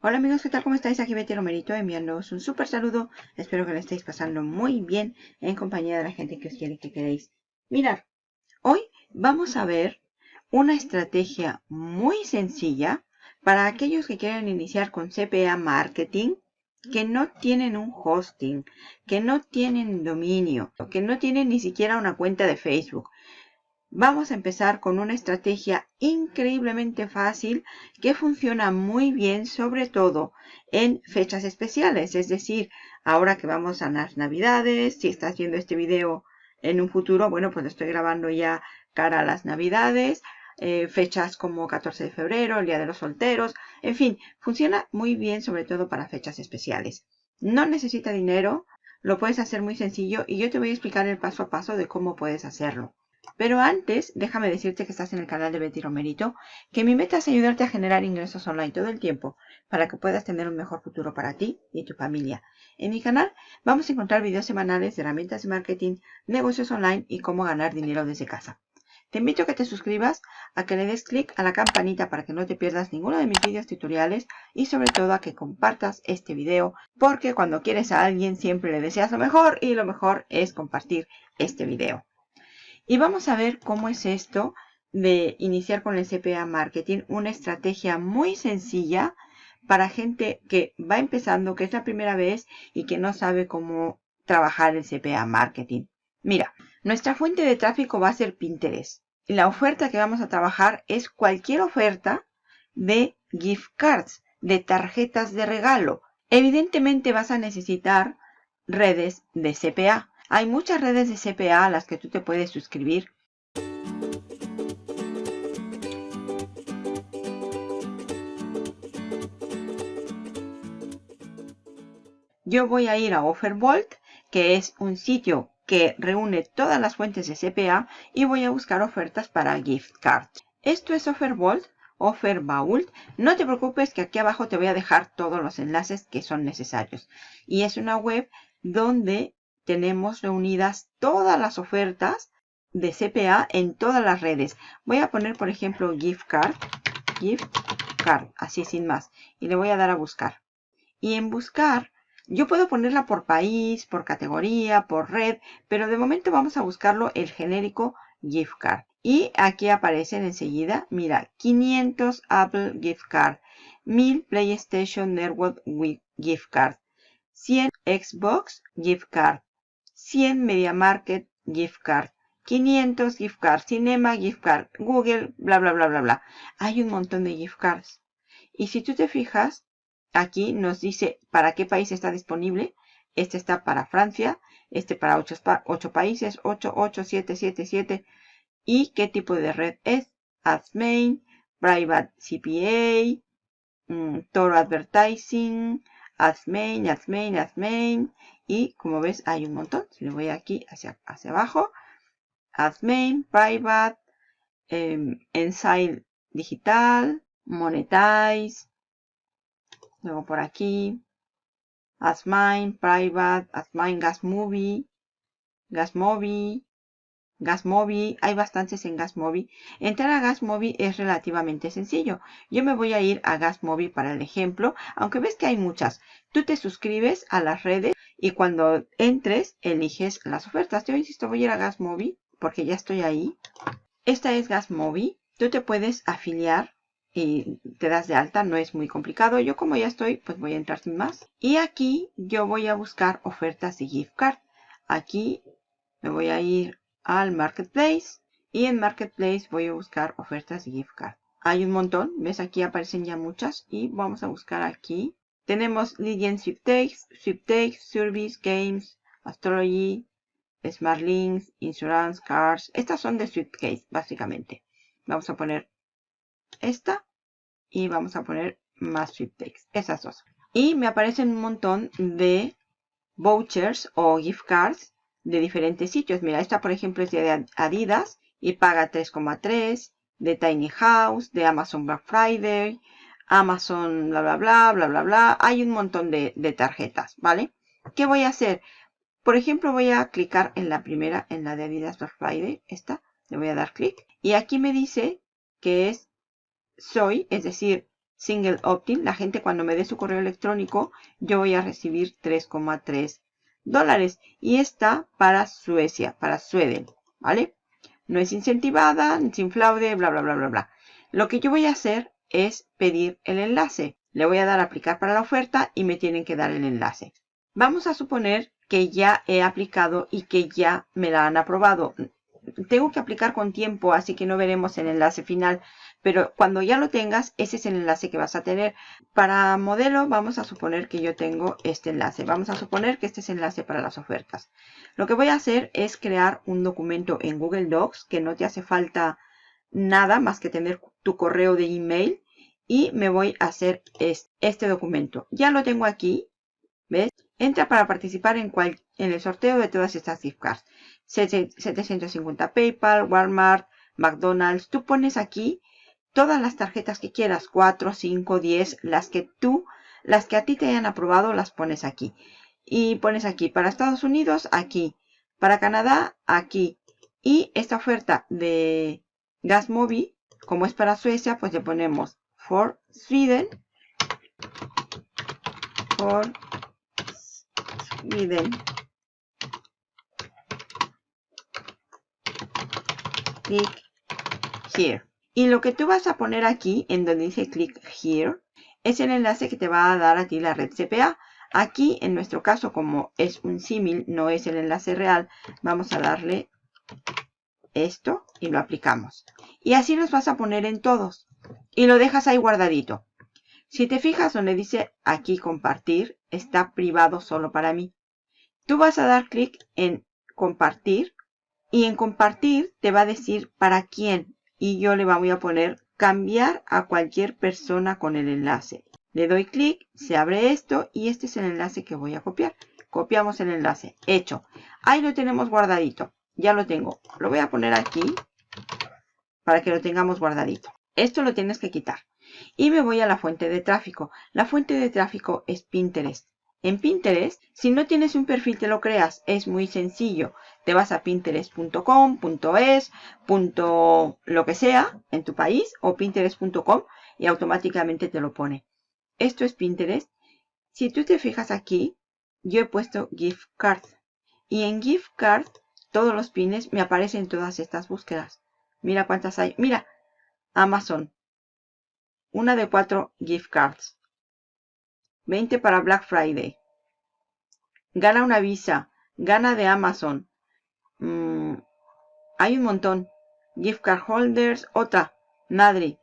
Hola amigos, ¿qué tal? ¿Cómo estáis? Aquí Betty Romerito enviándoos un súper saludo. Espero que lo estéis pasando muy bien en compañía de la gente que os quiere y que queréis. Mirad, hoy vamos a ver una estrategia muy sencilla para aquellos que quieren iniciar con CPA Marketing, que no tienen un hosting, que no tienen dominio, que no tienen ni siquiera una cuenta de Facebook. Vamos a empezar con una estrategia increíblemente fácil que funciona muy bien, sobre todo en fechas especiales. Es decir, ahora que vamos a las navidades, si estás viendo este video en un futuro, bueno, pues lo estoy grabando ya cara a las navidades. Eh, fechas como 14 de febrero, el Día de los Solteros, en fin, funciona muy bien sobre todo para fechas especiales. No necesita dinero, lo puedes hacer muy sencillo y yo te voy a explicar el paso a paso de cómo puedes hacerlo. Pero antes, déjame decirte que estás en el canal de Betty Romerito, que mi meta es ayudarte a generar ingresos online todo el tiempo para que puedas tener un mejor futuro para ti y tu familia. En mi canal vamos a encontrar videos semanales de herramientas de marketing, negocios online y cómo ganar dinero desde casa. Te invito a que te suscribas, a que le des clic a la campanita para que no te pierdas ninguno de mis vídeos tutoriales y sobre todo a que compartas este video porque cuando quieres a alguien siempre le deseas lo mejor y lo mejor es compartir este video. Y vamos a ver cómo es esto de iniciar con el CPA Marketing. Una estrategia muy sencilla para gente que va empezando, que es la primera vez y que no sabe cómo trabajar el CPA Marketing. Mira, nuestra fuente de tráfico va a ser Pinterest. La oferta que vamos a trabajar es cualquier oferta de gift cards, de tarjetas de regalo. Evidentemente vas a necesitar redes de CPA. Hay muchas redes de CPA a las que tú te puedes suscribir. Yo voy a ir a Offerbolt, que es un sitio que reúne todas las fuentes de CPA y voy a buscar ofertas para gift cards. Esto es Offerbolt, Offervault. No te preocupes que aquí abajo te voy a dejar todos los enlaces que son necesarios. Y es una web donde tenemos reunidas todas las ofertas de CPA en todas las redes. Voy a poner, por ejemplo, gift card, gift card, así sin más. Y le voy a dar a buscar. Y en buscar, yo puedo ponerla por país, por categoría, por red, pero de momento vamos a buscarlo el genérico gift card. Y aquí aparecen enseguida, mira, 500 Apple gift card, 1000 PlayStation Network gift card, 100 Xbox gift card, 100 Media Market gift card, 500 gift cards, Cinema gift card, Google, bla, bla, bla, bla, bla. Hay un montón de gift cards. Y si tú te fijas, aquí nos dice para qué país está disponible. Este está para Francia, este para 8, países, 8, 8, 7, 7, 7. Y qué tipo de red es. AdMain, Private CPA, mm, Toro Advertising, AdMain, AdMain, AdMain. Y como ves hay un montón. Si le voy aquí hacia, hacia abajo. AdMain, Private, eh, Digital, Monetize. Luego por aquí. AdMine, Private, AdMine Gas Movie, Gas Movie, Gasmobi, hay bastantes en Gasmobi. Entrar a Gasmobi es relativamente sencillo. Yo me voy a ir a Gasmobi para el ejemplo, aunque ves que hay muchas. Tú te suscribes a las redes y cuando entres eliges las ofertas. Yo insisto, voy a ir a Gasmobi porque ya estoy ahí. Esta es Gasmobi. Tú te puedes afiliar y te das de alta, no es muy complicado. Yo como ya estoy, pues voy a entrar sin más. Y aquí yo voy a buscar ofertas de gift card. Aquí me voy a ir al Marketplace y en Marketplace voy a buscar ofertas de gift card. Hay un montón, ves aquí aparecen ya muchas y vamos a buscar aquí. Tenemos Legend Sweepstakes, Sweepstakes, Service, Games, Astrology, Smart Links, Insurance, Cars. Estas son de Sweepstakes básicamente. Vamos a poner esta y vamos a poner más Sweepstakes. Esas dos. Y me aparecen un montón de vouchers o gift cards de diferentes sitios. Mira, esta por ejemplo es de Adidas y paga 3,3, de Tiny House, de Amazon Black Friday, Amazon bla bla bla bla bla bla. Hay un montón de, tarjetas, ¿vale? ¿Qué voy a hacer? Por ejemplo, voy a clicar en la primera, en la de Adidas Black Friday, esta, le voy a dar clic. Y aquí me dice que es soy, es decir, single opt-in. La gente cuando me dé su correo electrónico, yo voy a recibir 3,3 dólares. Y está para Suecia, para Sweden, ¿vale? No es incentivada, sin fraude, bla, bla, bla, bla, bla. Lo que yo voy a hacer es pedir el enlace. Le voy a dar a aplicar para la oferta y me tienen que dar el enlace. Vamos a suponer que ya he aplicado y que ya me la han aprobado. Tengo que aplicar con tiempo, así que no veremos el enlace final. Pero cuando ya lo tengas, ese es el enlace que vas a tener. Para modelo, vamos a suponer que yo tengo este enlace. Vamos a suponer que este es el enlace para las ofertas. Lo que voy a hacer es crear un documento en Google Docs, que no te hace falta nada más que tener tu correo de email. Y me voy a hacer este documento. Ya lo tengo aquí. ¿Ves? Entra para participar en, en el sorteo de todas estas gift cards. 750 PayPal, Walmart, McDonald's. Tú pones aquí todas las tarjetas que quieras. 4, 5, 10. Las que tú, las que a ti te hayan aprobado, las pones aquí. Y pones aquí para Estados Unidos, aquí. Para Canadá, aquí. Y esta oferta de Gasmobi, como es para Suecia, pues le ponemos for Sweden. For Sweden. Click here. Y lo que tú vas a poner aquí, en donde dice click here, es el enlace que te va a dar a ti la red CPA. Aquí, en nuestro caso, como es un símil, no es el enlace real, vamos a darle esto y lo aplicamos. Y así los vas a poner en todos. Y lo dejas ahí guardadito. Si te fijas donde dice aquí compartir, está privado solo para mí. Tú vas a dar clic en compartir y en compartir te va a decir para quién. Y yo le voy a poner cambiar a cualquier persona con el enlace. Le doy clic, se abre esto y este es el enlace que voy a copiar. Copiamos el enlace. Hecho. Ahí lo tenemos guardadito. Ya lo tengo. Lo voy a poner aquí para que lo tengamos guardadito. Esto lo tienes que quitar. Y me voy a la fuente de tráfico. La fuente de tráfico es Pinterest. En Pinterest, si no tienes un perfil, te lo creas. Es muy sencillo. Te vas a pinterest.com, .es, lo que sea en tu país o pinterest.com y automáticamente te lo pone. Esto es Pinterest. Si tú te fijas aquí, yo he puesto gift card. Y en gift card, todos los pines me aparecen todas estas búsquedas. Mira cuántas hay. Mira, Amazon. Una de cuatro gift cards. 20 para Black Friday. Gana una visa. Gana de Amazon. Mm, hay un montón. Gift card holders. Otra. Madre.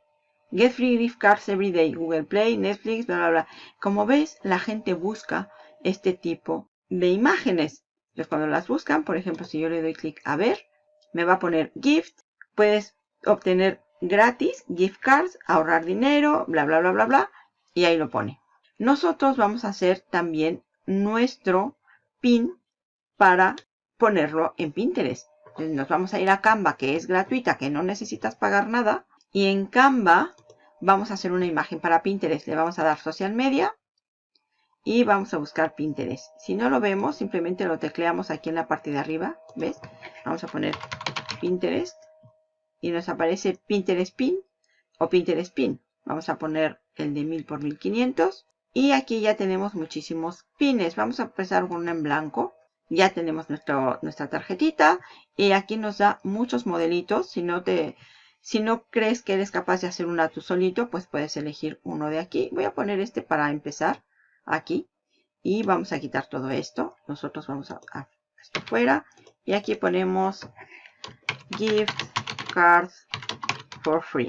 Get free gift cards every day. Google Play, Netflix, bla, bla, bla. Como ves, la gente busca este tipo de imágenes. Entonces, cuando las buscan, por ejemplo, si yo le doy clic a ver, me va a poner gift. Puedes obtener gratis gift cards, ahorrar dinero, bla, bla, bla, bla, bla. Y ahí lo pone. Nosotros vamos a hacer también nuestro pin para ponerlo en Pinterest. nos vamos a ir a Canva, que es gratuita, que no necesitas pagar nada. Y en Canva vamos a hacer una imagen para Pinterest. Le vamos a dar Social Media y vamos a buscar Pinterest. Si no lo vemos, simplemente lo tecleamos aquí en la parte de arriba. ¿Ves? Vamos a poner Pinterest y nos aparece Pinterest Pin o Pinterest Pin. Vamos a poner el de 1000 por 1500 y aquí ya tenemos muchísimos pines. Vamos a empezar con uno en blanco. Ya tenemos nuestra tarjetita y aquí nos da muchos modelitos. Si no, te, si no crees que eres capaz de hacer una tú solito, pues puedes elegir uno de aquí. Voy a poner este para empezar aquí y vamos a quitar todo esto. Nosotros vamos a, a esto fuera y aquí ponemos gift cards for free.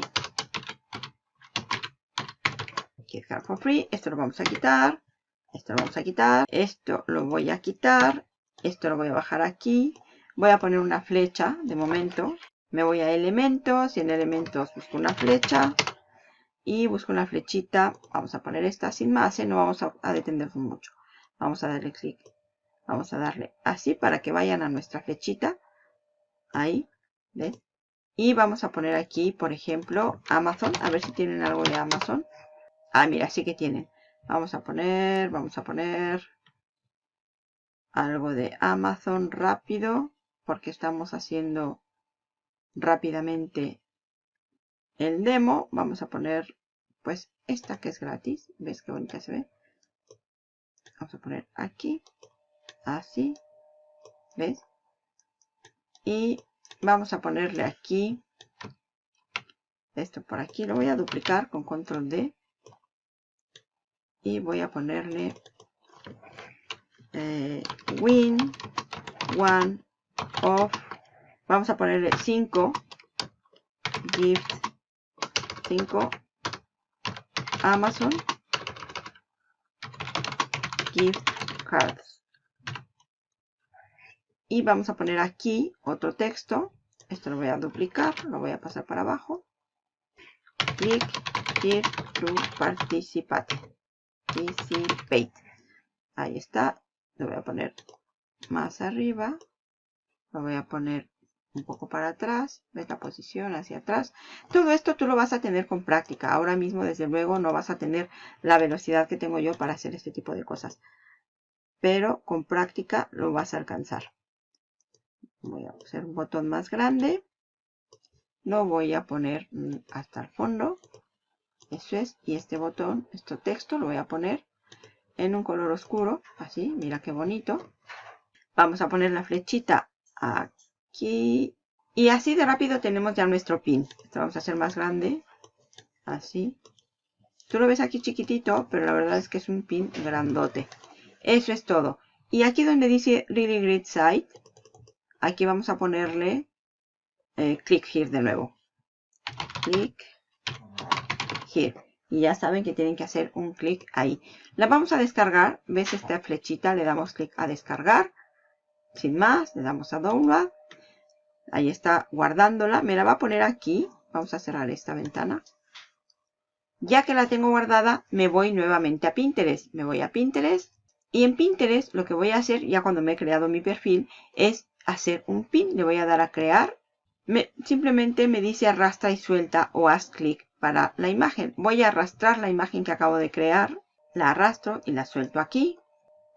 Card for free. Esto lo vamos a quitar. Esto lo vamos a quitar. Esto lo voy a quitar. Esto lo voy a bajar aquí. Voy a poner una flecha de momento. Me voy a elementos y en elementos busco una flecha. Y busco una flechita. Vamos a poner esta sin más. ¿eh? No vamos a, a detenernos mucho. Vamos a darle clic. Vamos a darle así para que vayan a nuestra flechita. Ahí. ¿Ves? Y vamos a poner aquí, por ejemplo, Amazon. A ver si tienen algo de Amazon. Ah, mira, sí que tienen. Vamos a poner, vamos a poner algo de Amazon rápido. Porque estamos haciendo rápidamente el demo. Vamos a poner, pues, esta que es gratis. ¿Ves qué bonita se ve? Vamos a poner aquí. Así. ¿Ves? Y vamos a ponerle aquí. Esto por aquí. Lo voy a duplicar con control D. Y voy a ponerle eh, win one of. Vamos a ponerle 5 gift 5 Amazon gift cards. Y vamos a poner aquí otro texto. Esto lo voy a duplicar, lo voy a pasar para abajo. Click here to participate. Ahí está. Lo voy a poner más arriba. Lo voy a poner un poco para atrás, ves la posición hacia atrás. Todo esto tú lo vas a tener con práctica. Ahora mismo, desde luego, no vas a tener la velocidad que tengo yo para hacer este tipo de cosas. Pero con práctica lo vas a alcanzar. Voy a hacer un botón más grande. Lo voy a poner mm, hasta el fondo. Eso es. Y este botón, este texto, lo voy a poner en un color oscuro. Así, mira qué bonito. Vamos a poner la flechita aquí. Y así de rápido tenemos ya nuestro pin. Esto vamos a hacer más grande. Así. Tú lo ves aquí chiquitito, pero la verdad es que es un pin grandote. Eso es todo. Y aquí donde dice Really Great Site, aquí vamos a ponerle eh, click here de nuevo. Click Y ya saben que tienen que hacer un clic ahí. La vamos a descargar. ¿Ves esta flechita? Le damos clic a descargar. Sin más, le damos a Download. Ahí está guardándola. Me la va a poner aquí. Vamos a cerrar esta ventana. Ya que la tengo guardada, me voy nuevamente a Pinterest. Me voy a Pinterest. Y en Pinterest lo que voy a hacer, ya cuando me he creado mi perfil, es hacer un pin. Le voy a dar a crear. Me, simplemente me dice arrastra y suelta o haz clic para la imagen. Voy a arrastrar la imagen que acabo de crear. La arrastro y la suelto aquí.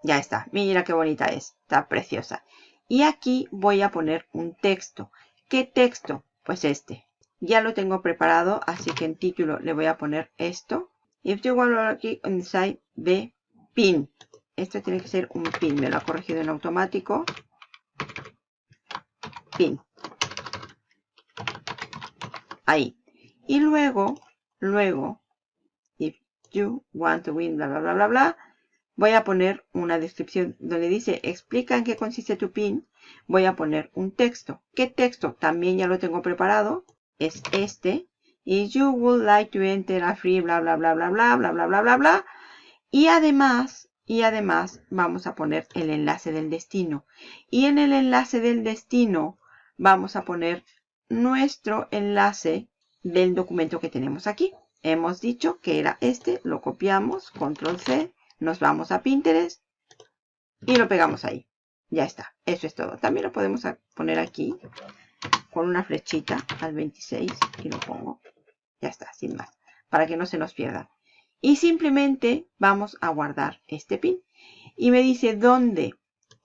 Ya está. Mira qué bonita es. Está preciosa. Y aquí voy a poner un texto. ¿Qué texto? Pues este. Ya lo tengo preparado, así que en título le voy a poner esto. If you want aquí inside the pin. Esto tiene que ser un pin. Me lo ha corregido en automático. Pin. Ahí. Y luego, luego, if you want to win, bla, bla, bla, bla, bla, voy a poner una descripción donde dice explica en qué consiste tu pin. Voy a poner un texto. ¿Qué texto? También ya lo tengo preparado. Es este. Y you would like to enter a free bla bla bla bla bla bla bla bla bla bla. Y además, y además vamos a poner el enlace del destino. Y en el enlace del destino vamos a poner nuestro enlace del documento que tenemos aquí. Hemos dicho que era este, lo copiamos, control C, nos vamos a Pinterest y lo pegamos ahí. Ya está, eso es todo. También lo podemos poner aquí con una flechita al 26 y lo pongo. Ya está, sin más, para que no se nos pierda. Y simplemente vamos a guardar este pin. Y me dice, ¿dónde?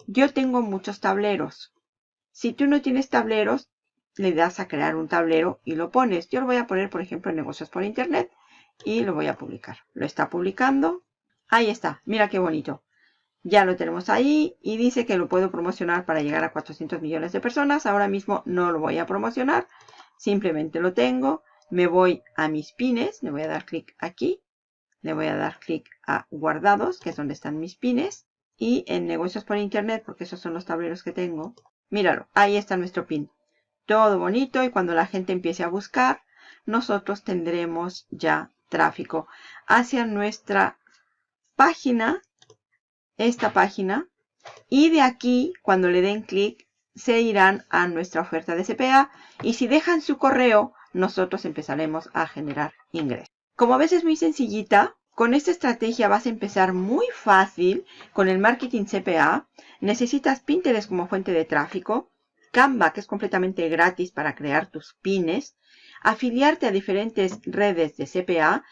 Yo tengo muchos tableros. Si tú no tienes tableros, le das a crear un tablero y lo pones. Yo lo voy a poner, por ejemplo, en negocios por internet y lo voy a publicar. Lo está publicando. Ahí está, mira qué bonito. Ya lo tenemos ahí y dice que lo puedo promocionar para llegar a 400 millones de personas. Ahora mismo no lo voy a promocionar, simplemente lo tengo. Me voy a mis pines, le voy a dar clic aquí. Le voy a dar clic a guardados, que es donde están mis pines. Y en negocios por internet, porque esos son los tableros que tengo. Míralo, ahí está nuestro pin. Todo bonito y cuando la gente empiece a buscar, nosotros tendremos ya tráfico hacia nuestra página, esta página, y de aquí, cuando le den clic, se irán a nuestra oferta de CPA y si dejan su correo, nosotros empezaremos a generar ingresos. Como ves es muy sencillita, con esta estrategia vas a empezar muy fácil con el marketing CPA. Necesitas Pinterest como fuente de tráfico, Canva que es completamente gratis para crear tus pines, afiliarte a diferentes redes de CPA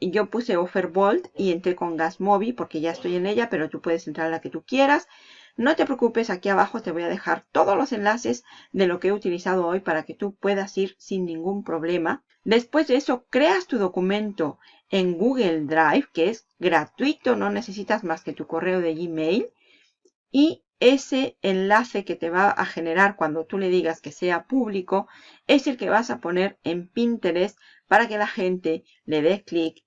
yo puse Offerbolt y entré con Gasmobi porque ya estoy en ella, pero tú puedes entrar a la que tú quieras. No te preocupes, aquí abajo te voy a dejar todos los enlaces de lo que he utilizado hoy para que tú puedas ir sin ningún problema. Después de eso, creas tu documento en Google Drive, que es gratuito, no necesitas más que tu correo de Gmail. Y ese enlace que te va a generar cuando tú le digas que sea público es el que vas a poner en Pinterest para que la gente le dé clic,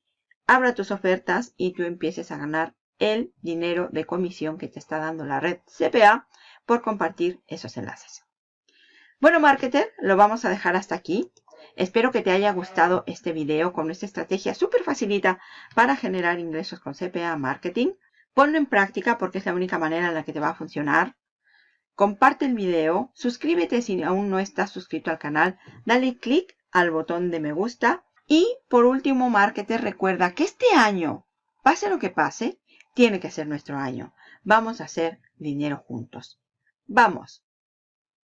abra tus ofertas y tú empieces a ganar el dinero de comisión que te está dando la red CPA por compartir esos enlaces. Bueno, marketer, lo vamos a dejar hasta aquí. Espero que te haya gustado este video con esta estrategia súper facilita para generar ingresos con CPA Marketing. Ponlo en práctica porque es la única manera en la que te va a funcionar. Comparte el video, suscríbete si aún no estás suscrito al canal, dale click al botón de me gusta y por último, marketer, recuerda que este año, pase lo que pase, tiene que ser nuestro año. Vamos a hacer dinero juntos. ¡Vamos!